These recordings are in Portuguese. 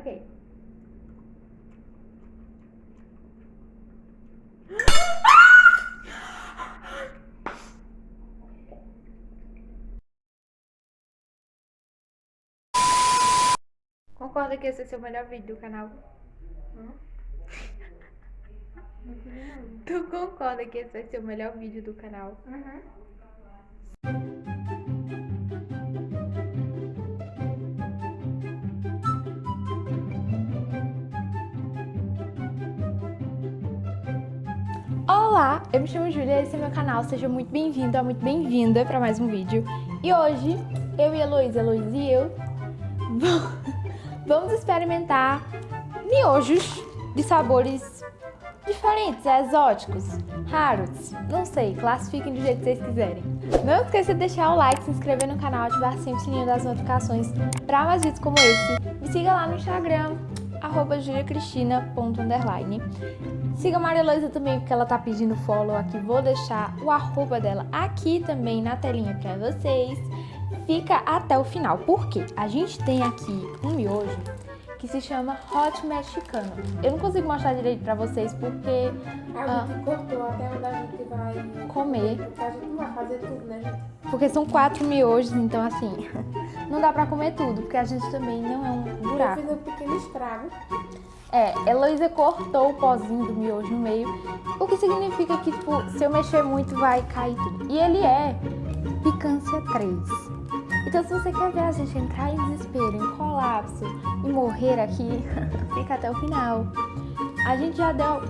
Ok. Concorda que esse é o seu melhor vídeo do canal? Tu concorda que esse vai ser o melhor vídeo do canal? Uhum. Olá, eu me chamo Júlia, esse é meu canal, seja muito bem-vindo, muito bem-vinda para mais um vídeo. E hoje, eu e a Heloísa, Heloísa e eu, vamos experimentar miojos de sabores diferentes, exóticos, raros, não sei, classifiquem do jeito que vocês quiserem. Não esqueça de deixar o like, se inscrever no canal, ativar sempre o sininho das notificações para mais vídeos como esse. Me siga lá no Instagram, arroba juliacristina.underline. Siga a Maria Luísa também, porque ela tá pedindo follow aqui. Vou deixar o arroba dela aqui também na telinha pra vocês. Fica até o final, porque a gente tem aqui um miojo que se chama Hot Mexicano. Eu não consigo mostrar direito pra vocês, porque... A gente cortou até onde a gente vai... Comer. Porque a gente não vai fazer tudo, né, gente? Porque são quatro miojos, então assim, não dá pra comer tudo, porque a gente também não é um Eu buraco. fiz um pequeno estrago. É, Heloísa cortou o pozinho do miojo no meio, o que significa que, tipo, se eu mexer muito vai cair tudo. E ele é picância 3. Então se você quer ver a gente entrar em desespero, em colapso e morrer aqui, fica até o final. A gente já deu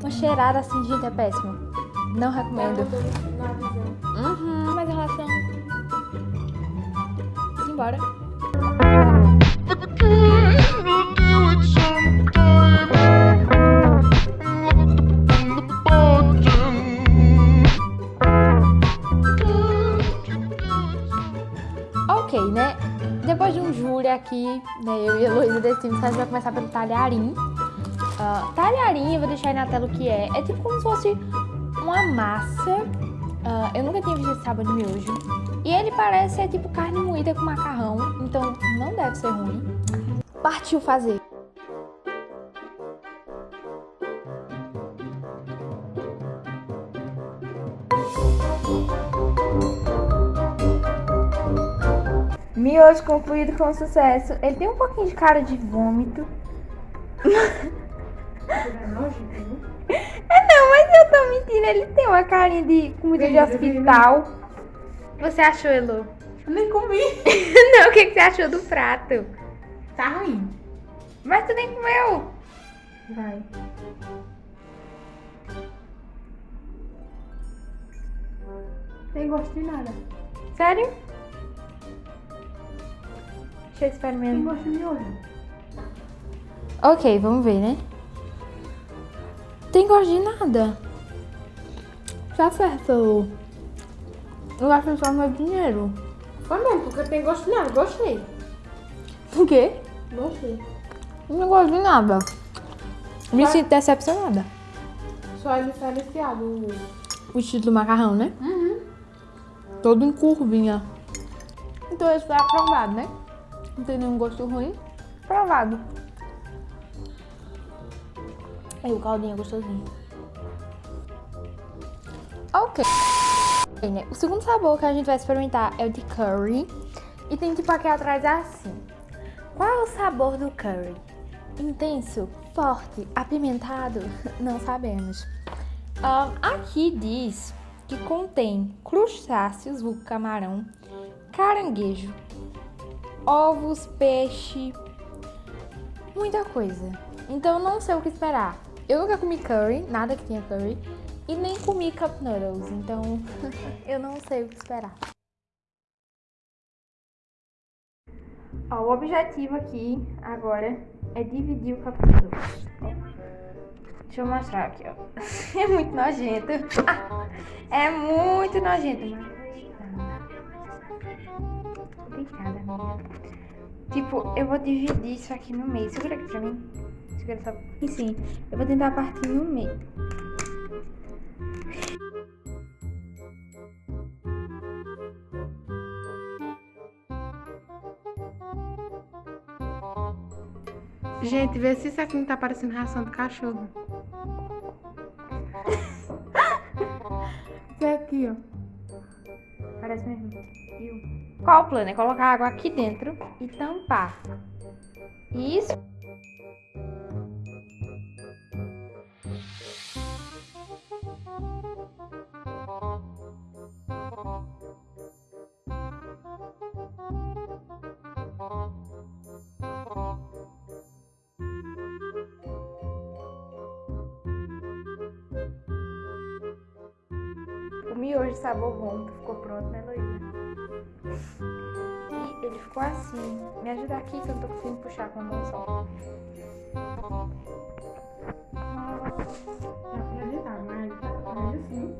uma cheirada assim, gente, é péssimo. Não recomendo. Uhum, mas em relação... Simbora. Aqui, né, eu e a Heloísa decidimos que a gente vai começar pelo talharim. Ah, talharim, eu vou deixar aí na tela o que é. É tipo como se fosse uma massa. Ah, eu nunca tinha visto esse sabor de miojo. E ele parece ser tipo carne moída com macarrão, então não deve ser ruim. Partiu fazer. Miojo concluído com sucesso. Ele tem um pouquinho de cara de vômito. É não, mas eu tô mentindo. Ele tem uma carinha de comida de hospital. Você achou, Elo? Nem comi. não, o que, que você achou do prato? Tá ruim. Mas tu nem comeu. Vai. Tem gosto de nada. Sério? Deixa eu Tem experimentar. gosto de miojo. Ok, vamos ver, né? Tem gosto de nada. Tá certo. Eu acho que só meu dinheiro. Foi mesmo, porque tem gosto de nada. Gostei. O quê? Gostei. Não gosto de nada. Me Mas- sinto decepcionada. Só é diferenciado o... O estilo do macarrão, né? Uhum. Todo em curvinha. Então esse foi aprovado, né? Não tem nenhum gosto ruim. Aprovado. Aí o caldinho é gostosinho. Ok. né? O segundo sabor que a gente vai experimentar é o de curry. E tem tipo aqui atrás assim. Qual é o sabor do curry? Intenso, forte, apimentado? Não sabemos. Ah, aqui diz que contém crustáceos, vulgo camarão, caranguejo, ovos, peixe, muita coisa. Então não sei o que esperar. Eu nunca comi curry, nada que tenha curry, e nem comi cup noodles, então eu não sei o que esperar. Ó, o objetivo aqui agora é dividir o cup noodles. Deixa eu mostrar aqui, ó. É muito nojento. É muito nojento. Obrigada, amiga. Tipo, eu vou dividir isso aqui no meio. Segura aqui pra mim. Segura essa... E sim, eu vou tentar partir no meio. Gente, vê se isso aqui não tá parecendo ração de cachorro. Isso aqui, ó. Parece mesmo. Viu? Qual o plano? É colocar água aqui dentro e tampar. Isso. O miojo sabor bom ficou pronto, né, Luísa? E ele ficou assim. Me ajuda aqui que eu não tô conseguindo puxar com mas assim.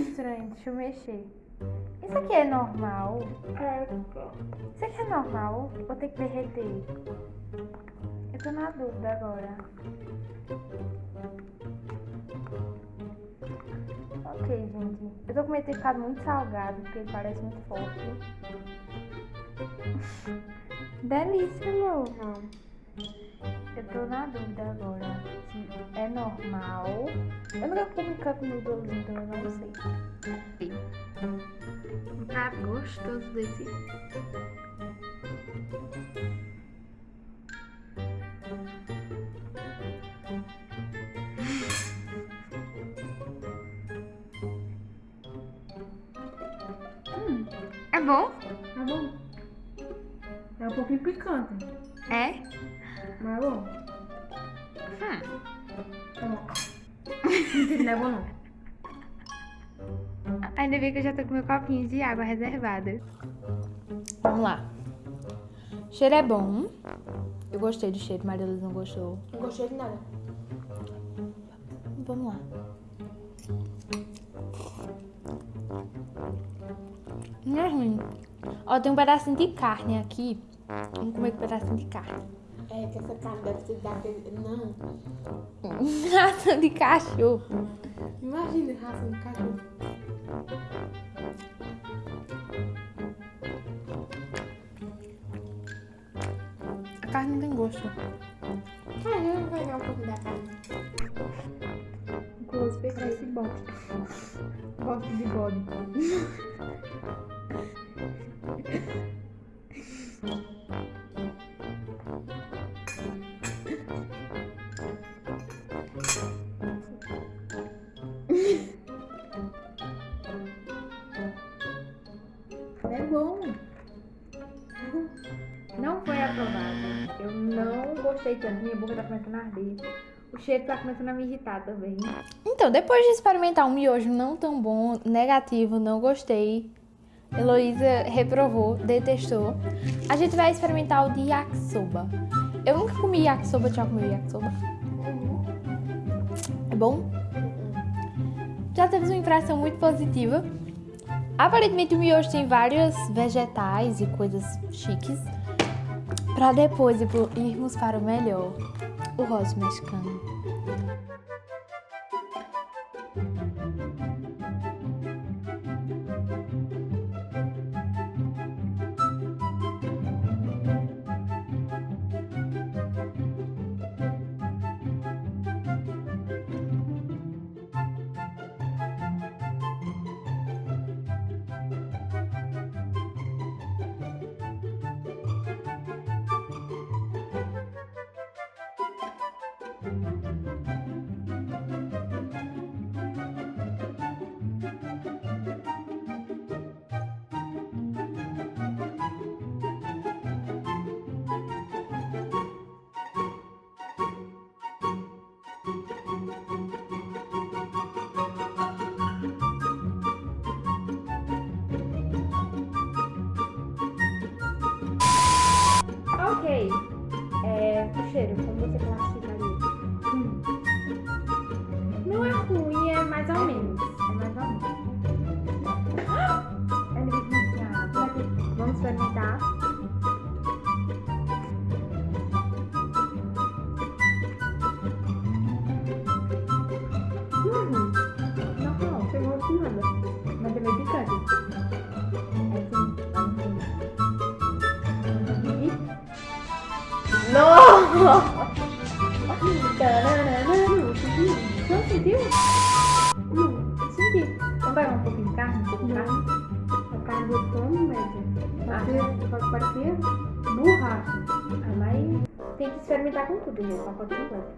Estranho, deixa eu mexer. Isso aqui é normal? Isso aqui é normal? Ou tem que derreter? Eu tô na dúvida agora. Ok, gente. Eu tô com medo de ter ficado muito salgado, porque ele parece muito forte. Delícia, amor. Eu tô na dúvida agora se é normal. Eu nunca comi cup noodles, então eu não sei. Um prato gostoso desse. Bom? Tá bom? É um pouquinho picante, É? mas é bom. Hum. Tá bom. Não é bom não. Ainda bem que eu já tô com meu copinho de água reservada. Vamos lá. O cheiro é bom. Eu gostei do cheiro, Maria Luz não gostou. Não gostei de nada. Vamos lá. Ruim. Ó, tem um pedacinho de carne aqui. Vamos comer com um pedacinho de carne. É que essa carne deve ser daquele. Não. Ração de cachorro. Imagina ração de cachorro. A carne não tem gosto. Tanto. Minha boca tá começando a arder. O cheiro tá começando a me irritar também. Então, depois de experimentar um miojo não tão bom, negativo, não gostei. Heloísa reprovou, detestou. A gente vai experimentar o de yakisoba. Eu nunca comi yakisoba, já comi yakisoba. É bom? Já teve uma impressão muito positiva. Aparentemente o miojo tem vários vegetais e coisas chiques. Pra depois irmos para o melhor, o rosa mexicano. Ok. É, o cheiro, como você classificaria? Não sentiu? Não. Eu senti. Vamos pegar um pouquinho de carne? Um pouco de carne? A carne do média. Parecia, pode parecer borracha. Ah, mas tem que experimentar com tudo, gente. Só pode completo.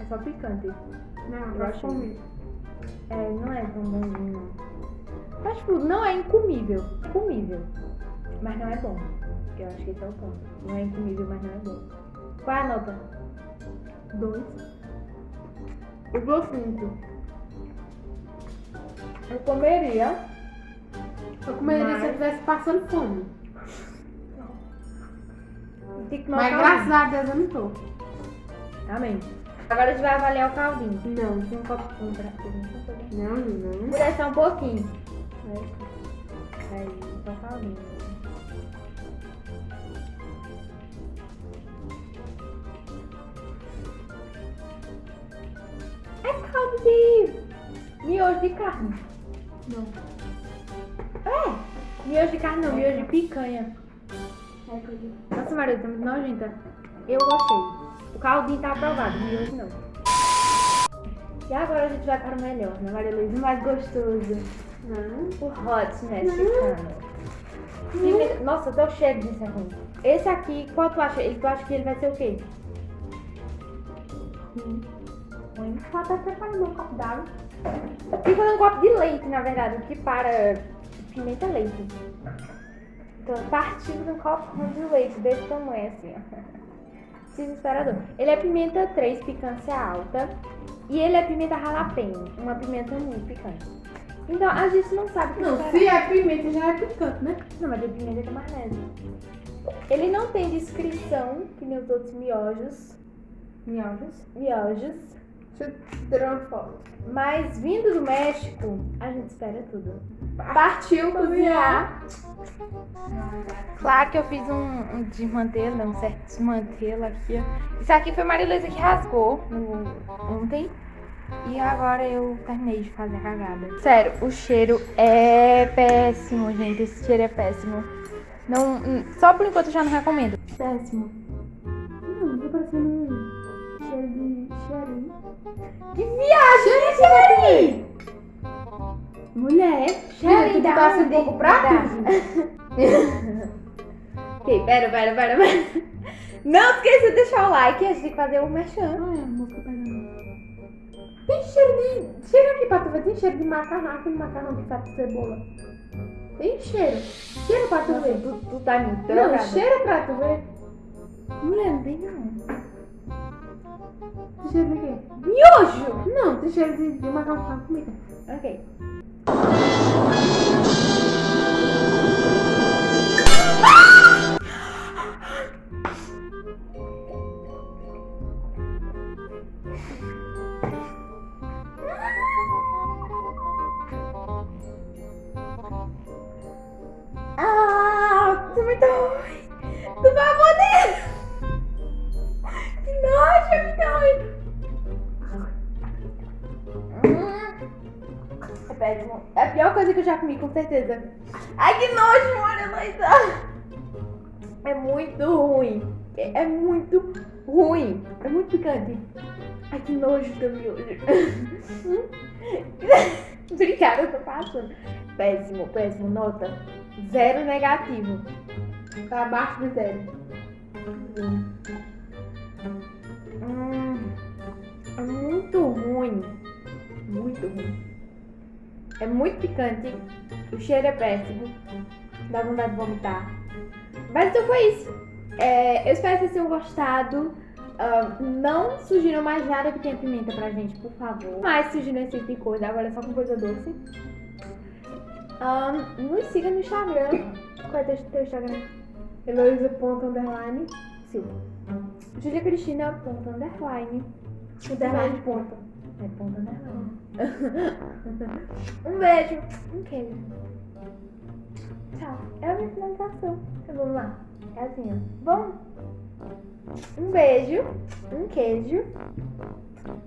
É só picante. Não, Eu eu achei. comi. É, não é tão bonzinho, não. Mas, tipo, não é incomível. Comível. Mas não é bom. Eu acho que esse é o ponto. Não é incomível, mas não é bom. Qual é a nota? Dois. Eu dou cinco. Eu comeria. Eu comeria Mas- se eu estivesse passando fome. Mas graças a Deus eu não tô. Amém. Agora a gente vai avaliar o caldinho. Não. Tem um copo pra Vou Não, não. descer um pouquinho. Aí, só o caldinho. É caldo de miojo de carne. Não. É, miojo de carne não, miojo de picanha. É. Nossa, Maria, tá muito nojenta. Eu gostei. O caldinho tá aprovado, miojo não. E agora a gente vai para o melhor, né, Maria Luísa? O mais gostoso. Não. O hot mexicano. Pimenta- Nossa, até o cheiro disso ruim. Esse aqui, qual tu acha? Tu acha que ele vai ser o quê? Ruim. Ruim. Só tá preparando um copo d'água. Fica um copo de leite, na verdade, o que para pimenta é leite. Então, partindo de um copo de leite desse tamanho, assim, ó. Desesperador. Ele é pimenta 3, picância alta. E ele é pimenta jalapeno, uma pimenta muito picante. Então, a gente não sabe o que Não, esperar. se é pimenta já é picante, né? Não, mas de pimenta com maionese. Ele não tem descrição, que nem os outros miojos. Miojos. Miojos. Mas vindo do México, a gente espera tudo. Partiu cozinhar. Claro que eu fiz um, um desmantelo, um certo desmantelo aqui. Isso aqui foi Maria Luísa que rasgou no- ontem. E agora eu terminei de fazer a cagada. Sério, o cheiro é péssimo, gente. Esse cheiro é péssimo. Não, só por enquanto eu já não recomendo. Péssimo. Que viagem, Cheirinho! Mulher, Cheirinho tu da passa um pouco pra Da- tudo. Ok, pera, pera, pera, pera. Não esqueça de deixar o like, a gente tem que fazer o merchan. Ai, a música pegando. Tem cheiro de. Cheira aqui pra tu ver. Tem cheiro de macarrão. Aquele macarrão que sabe com cebola. Tem cheiro. Cheira pra tu Nossa, ver. tu, tu tá muito Não, cheira pra tu ver. Mulher, não tem não. Tem cheiro de quê? Miojo! Não, tem cheiro de, de macarrão com comida. Ok. Péssimo. É a pior coisa que eu já comi, com certeza. Ai, que nojo, olha, Luísa. É muito ruim. É é muito ruim. É muito picante. Ai, que nojo teu miojo. Obrigada, eu tô passando. Péssimo, péssimo. Nota zero negativo. Tá abaixo de zero. Hum, É muito picante. O cheiro é péssimo. Dá vontade de vomitar. Mas então foi isso. É, eu espero que vocês tenham gostado. Ah, não sugiram mais nada que tenha pimenta pra gente, por favor. Mais sugiram esse tipo de coisa. Agora é só com coisa doce. Nos siga no Instagram. Qual é teu, teu Instagram? Heloísa ponto underline. Silva. Julia Cristina, ponto underline. Underline. É ponto underline. um beijo. Um queijo. Tchau. É a minha finalização. Então, Vamos lá. É assim, ó. Bom. Um beijo. Um queijo. Tchau.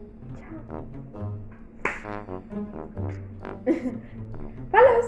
Valeu!